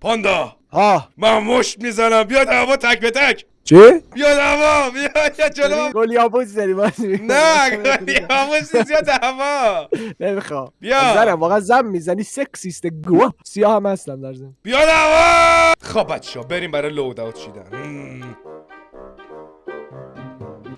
پاندا. ها. من مشت می‌زنم. بیا دعوا تک به تک. چی؟ بیا دعوا بیا بیا جلو. گلی آبوز داری بازی نه گلی آموز نیست. یا دعوا نمی‌خوام. بیا. زنم. واقعا زن می‌زنی. سکسیست گوه سیاه هم هستم در زن بیا دعوا خب بچه بریم برای لود اوت چیدن مم.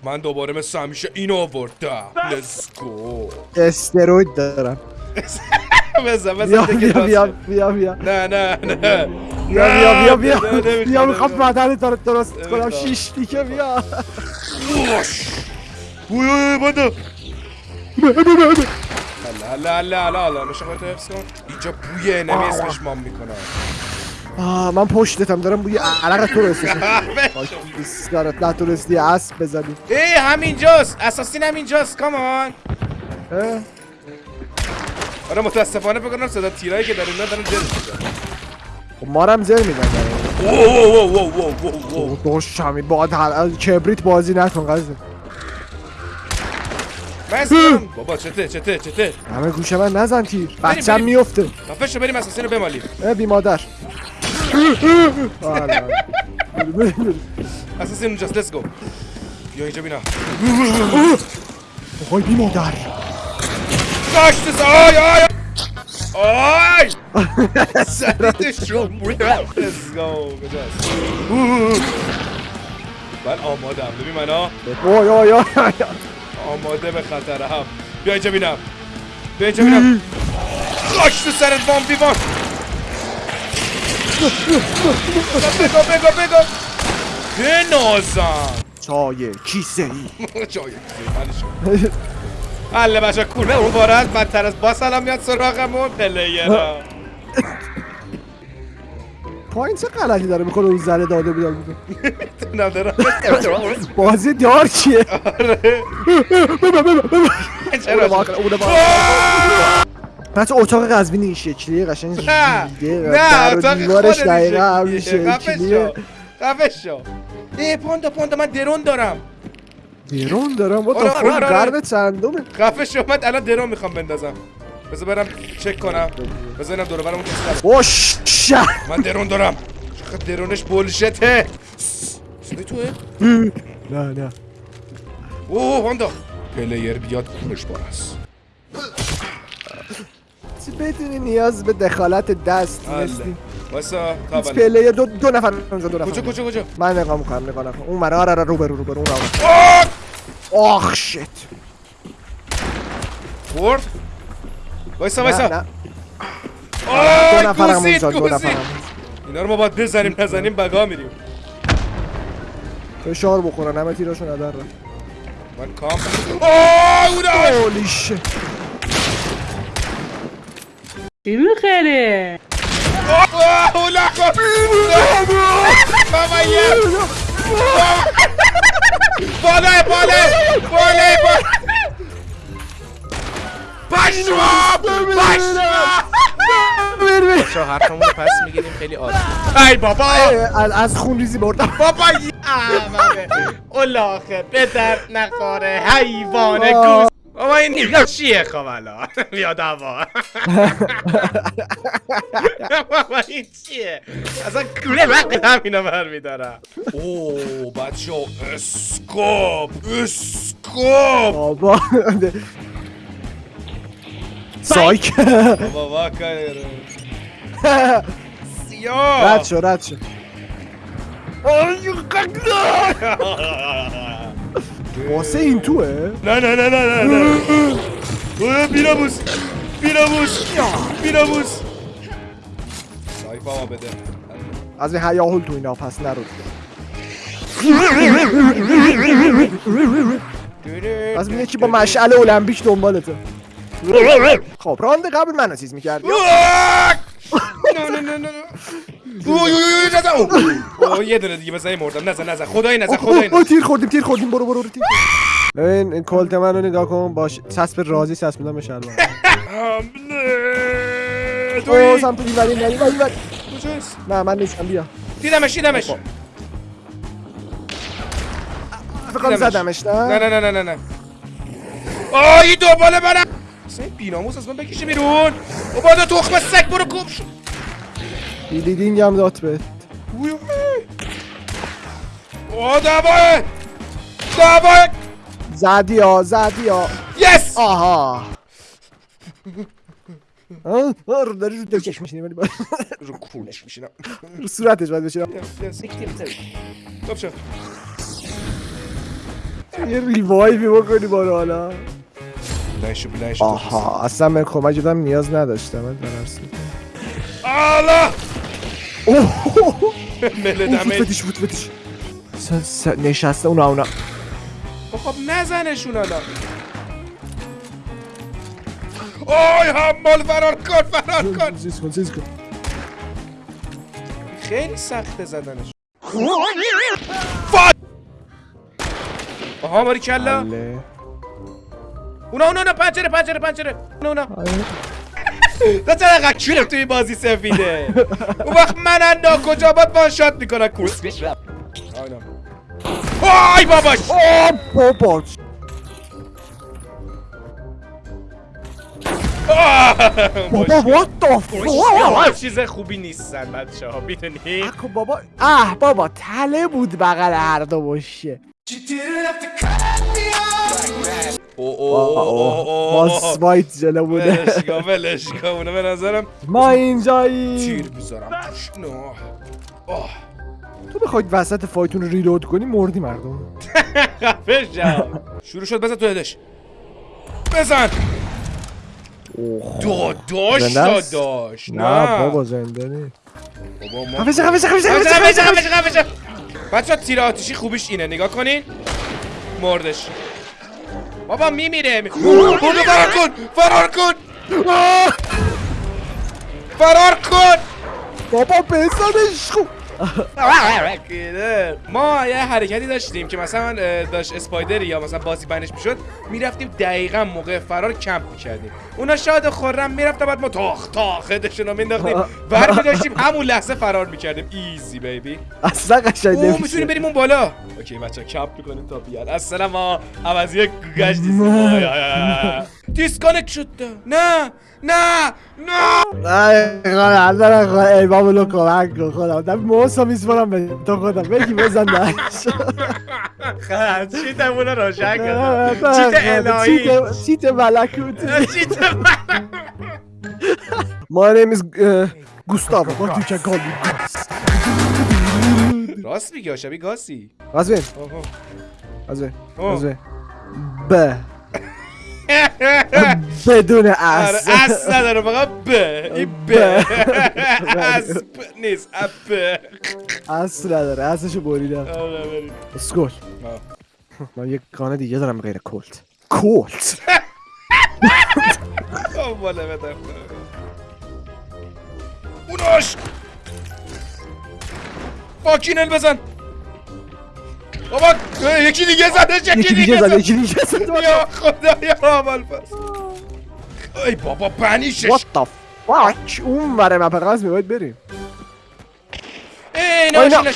من دوباره مثل همیشه اینو آوردم. لیتس گو استروید دارم. بزن بزن بیا بیا بیا. بیا بیا. نه نه نه. بیا بیا بیا بیا. بیا می‌خوام تو رو درست کنم. شیش دیگه بیا. وش. اوی اوی باندا هلا هلا هلا هلا نشه خودتو حفظ کن. اینجا بوی انمی اسمش مام می‌کنه. آه من پشتتم دارم بوی عرق تو رو سرت نتونستی اسب بزنی. ای همینجاست. اساسین همینجاست کامان؟ آره متاسفانه فکر کنم صدا تیرایی که داره میاد دارن جل می‌زنن. خب ما رو هم زر میدن اوه اوه اوه اوه اوه اوه دوش همین باید هر- کبریت بازی نکن قضیه بابا چته چته چته. همه گوشه من نزن تیر. بچم. میفته خفه شو بریم اساسین رو بمالیم. اه بی مادر. آره،. اساسین اونجاست لیتس گو بیا اینجا بینا. وای بی مادر داشت سا آی آی. آی! کجاست من آمادم. ببین من ها. آماده به خطرم بیا اینجا بینم. بیا اینجا بینم. خاش تو سرت وان بی وان بگو بگو بگو. بنازم. چای کیسه ای منشو حله بچه کونه اون بارد بدتر از با سلام میاد سراغمون. پلیرا پایین چه غلطی داره می‌کنه اون زره داده بیدار می‌کنه بازی دار چیه؟ آره. بچه اتاق قزوینی این شکلیه قشنگ نه. نه اتاق خودت دقیقا همین شکلیه. خفه شو. ای پاندا پاندا من درون دارم. درون دارم. با آره، تا آره، آره. قرن چندمه؟ خفه شو من الان درون می‌خوام بندازم. بذار برم چک کنم. بذار اینم دور کسی نباشه. اوش شه. من درون دارم. چقدر درونش بولشته. صدای توه؟ نه نه. اوه پاندا پلیر بیاد کونش بار است. چی بدونی نیاز به دخالت دست حله. نیستی؟ واسا تا بله. پله دو, دو نفر اونجا دو نفر کجا کجا کجا؟ من نگاه می‌کنم نگاه نکن. اون مرا آره رو برو رو برو اون رو. آه! آخ شت. برد وایسا وایسا. آی گوزید گوزید. اینا رو ما باید بزنیم نزنیم بگا میریم. فشار بخورن همه تیراشو ندارن من کام آه اوناش هولی شت چی می‌خره؟ آه اولا کن بابا. بالای بالای بالای پشمام پشمام بچه حرفمون رو پس می‌گیریم خیلی عادی ای بابا. از خون ریزی بردم. بابا یه احمقه اولاخه به درد نخوره حیوان. گوز بابا این اینا چیه خب الان؟ بیا دوا. بابا این چیه؟ اصلا کوله وقت همینا برمیدارم اوه بچه اسکوپ اسکوپ بابا. سایک. بابا واکر سیاه رد شو رد شو. واسه این توه؟ نه نه نه نه نه نه. اوه، بیناموس بیناموس بیناموس. سایفا ما بده. از این هیاهول تو اینا پس نرو از این یکی با مشعل المپیک دنبالته. خب راند قبل منو چیز می‌کردی. نه نه نه نه اوه اوه یه دونه دیگه بزنی مردم. نزن نزن. خدایی نزن خدایی اوه، نزن. تیر خوردیم تیر خوردیم. برو برو تیر ببین این کلت من رو نگاه کن. باش چسب رازی چسبیدم به شلوار. حمله توی سمت دیواری نه دیواری دیواری. کجاست؟ نه من نیستم بیا. دیدمش دیدمش. فکر کنم زدمش نه؟ نه نه نه نه نه نه. آه این دنباله برم این بیناموس از من بکشه بیرون. بابا تخم سگ برو کم شو. بیلیدینگ هم داد به. اوی اوی. اوه دواه دواه زدی ها زدی ها. یس. آها. داری رو دکش میشینی ولی رو کولش میشینم. رو صورتش باید بشینم. خب یه ریوایوی بکنی بارو حالا. بلنشو بلنشو آها اصلا من کمک دادم نیاز نداشتم من درست آلا! اوه! مله دمه. فتیش فوت فتیش نشسته اونا اونا. خب نزنشون حالا. آی حمال فرار کن فرار کن. زیز کن زیز کن. خیلی سخته زدنش. فا آها باری کلا بله. اونا اونا اونا پنجره پنجره پنجره. اونا اونا. آره. تو چرا کیرم توی بازی سفیده. اون وقت من انا کجا باید وان شات می‌کنن کورس آینا آی باباش. آه بابا. what the fuck? چیز خوبی نیستن بچه ها می‌دونی؟ اکو بابا. اه بابا تله بود بغل هر دو باشه. باس وایت جلو بوده. ولش کن ولش کن به نظرم ما اینجایی تیر نه. آه. تو بخواید وسط فایتون رو ریلود کنی مردی مردم. خفه شو. شروع شد بزن تو هدش بزن. داداش؟ داداش نه بابا زنده نی. ما شو، شو. خفه شو، خفه شو. بچه ها تیر آتیشی خوبیش اینه. نگاه کنین. مردش. بابا میمیره. می... برو فرار کن فرار کن. فرار کن. بابا بزنش خوب ما یه حرکتی داشتیم که مثلا داشت اسپایدری یا مثلا بازی بنش می‌شد می‌رفتیم دقیقا موقع فرار کمپ می‌کردیم. اونا شاد و خورم می‌رفتن بعد ما تاخ تاخ هدشون رو مینداختیم ور میداشتیم همون لحظه فرار می‌کردیم. ایزی بیبی اصلا قشنگ نمیشه می‌تونیم بریم اون بالا. اوکی بچه کمپ می‌کنیم تا بیاد. اصلا ما عوضی گوگش دیسکانکت شد. نه نه نه. ای خدا در خدا ای بابا لو کمک کن خدا در موسا به تو خدا بگی بزن درش چیتمون رو روشن چیت الهی چیت چیت ملکوتی چیت My name is Gustavo but you can call me راست میگه شبیه گاسی Azvin آها. Azvin آه. Azvin ب بدون آره اس. اس نداره فقط ب. این ب. اس نیست اب اس نداره اسشو بریدم. آره اسکول. من یک گانه دیگه دارم غیر کلت. کلت. بالا بدم. اوناش فاکینل بزن. بابا یکی دیگه زدش یکی یکی دیگه دیگه زد زد یکی دیگه زد یا خدا یا اول پس ای بابا بنیشش What the fuck اون بره مپ قصد باید بریم. ای. ناشینش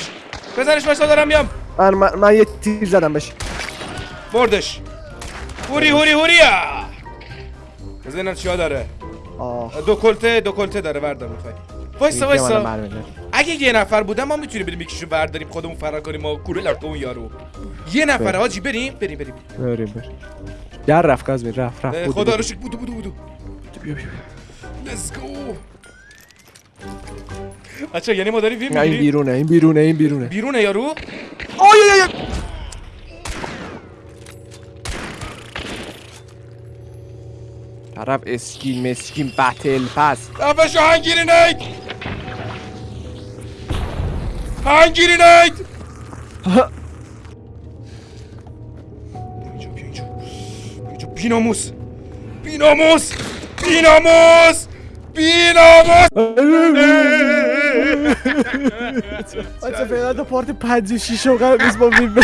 بزنش باشتا دارم میام. من, من, من یه تیر زدم بهش بردش. هوری هوری هوریا. بزنم چیا داره. آه. دو کلته دو کلته داره بردار می‌خوای. وایسا وایسا اگه یه نفر بودم ما می‌تونیم بریم یکیشو برداریم خودمون فرار کنیم ما کوره لرکه اون یارو. یه نفر. حاجی بریم بریم بریم. بریم بریم. در رفت قزمین رفت رفت. خدا. رو شکر. بودو بودو بودو. بیا، بیا، لیتس گو بچه یعنی ما داریم فیلم بیا. نه، این بیرونه این بیرونه این بیرونه. بیرونه یارو؟ آی آی طرف اسکین مسکین بتل پس. دفعشو هنگیری نید اینجا بیا اینجا بیا اینجا بیناموس! بیناموس! بیناموس! بیناموس! بچه فعلا تا پارت پنج و شیش و قرار نیست با فیلم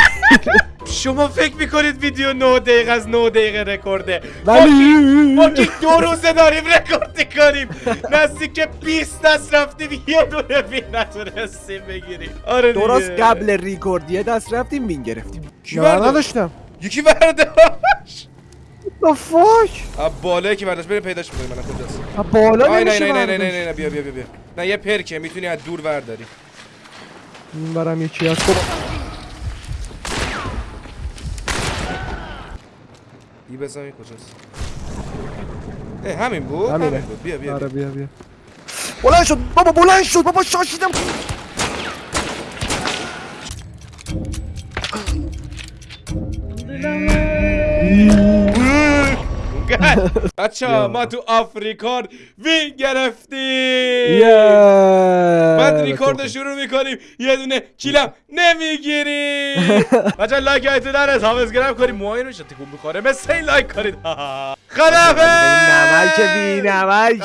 شما فکر می‌کنید ویدیو 9 دقیقه از 9 دقیقه رکورده؟ ولی ما که دو روزه داریم رکورد کنیم نزدیک 20 دست رفتیم یه دونه وین نتونستیم بگیریم. آره درست قبل ریکورد یه دست رفتیم وین گرفتیم. برداشت؟ نداشتم یکی برداشت the fuck از بالایی که برداشت بریم پیداش می‌کنیم من کجاست؟ بالا نمیشه نه نه نه نه برداشت. نه بیا بیا بیا بیا. نه یه پرکه می‌تونی از دور ورداری. این برم یکی از خب بی بزنی کجاست اه همین بود همینه. همین بود بیا بیا, آره بیا. بیا بیا بلند شد بابا بلند شد بابا شاشیدم بچه. ما تو آفریکان وین گرفتیم. بعد ریکورد رو شروع می‌کنیم. یه دونه کیلم نمی‌گیریم. بچه لایک هایتون نرس حافظ کنیم. موهای رو تکون بخوره مثل لایک کنید. خدافه نمک بی نمک.